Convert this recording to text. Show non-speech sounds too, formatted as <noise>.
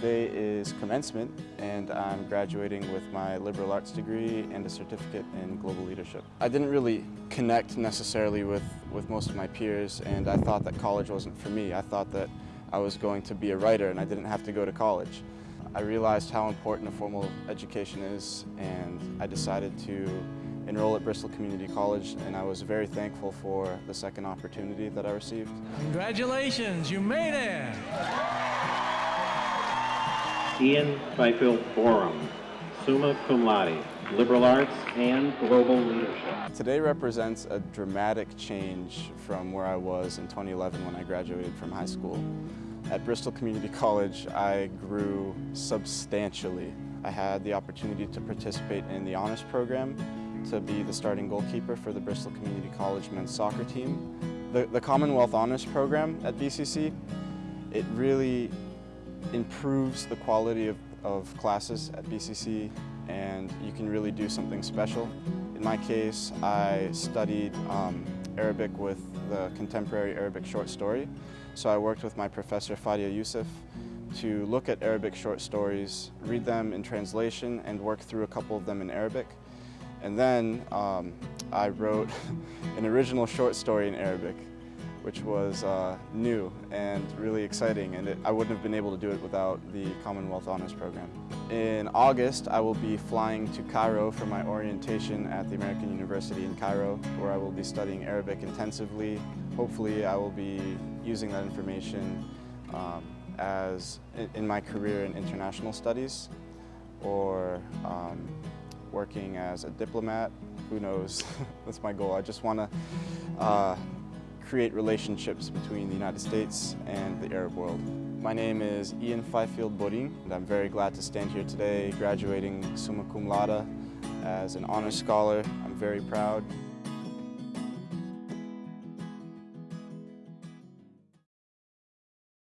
Today is commencement and I'm graduating with my liberal arts degree and a certificate in global leadership. I didn't really connect necessarily with, with most of my peers and I thought that college wasn't for me. I thought that I was going to be a writer and I didn't have to go to college. I realized how important a formal education is and I decided to enroll at Bristol Community College and I was very thankful for the second opportunity that I received. Congratulations, you made it! Ian Fifield Borum, summa cum laude, liberal arts and global leadership. Today represents a dramatic change from where I was in 2011 when I graduated from high school. At Bristol Community College, I grew substantially. I had the opportunity to participate in the honors program, to be the starting goalkeeper for the Bristol Community College men's soccer team. The, the Commonwealth Honors Program at BCC, it really improves the quality of, of classes at BCC and you can really do something special. In my case, I studied um, Arabic with the contemporary Arabic short story. So I worked with my professor Fadia Youssef to look at Arabic short stories, read them in translation, and work through a couple of them in Arabic. And then um, I wrote <laughs> an original short story in Arabic which was uh, new and really exciting and it, I wouldn't have been able to do it without the Commonwealth Honors Program. In August I will be flying to Cairo for my orientation at the American University in Cairo where I will be studying Arabic intensively. Hopefully I will be using that information um, as in my career in international studies or um, working as a diplomat. Who knows? <laughs> That's my goal. I just want to uh, create relationships between the United States and the Arab world. My name is Ian Fifield Boring, and I'm very glad to stand here today graduating summa cum laude as an honors scholar. I'm very proud.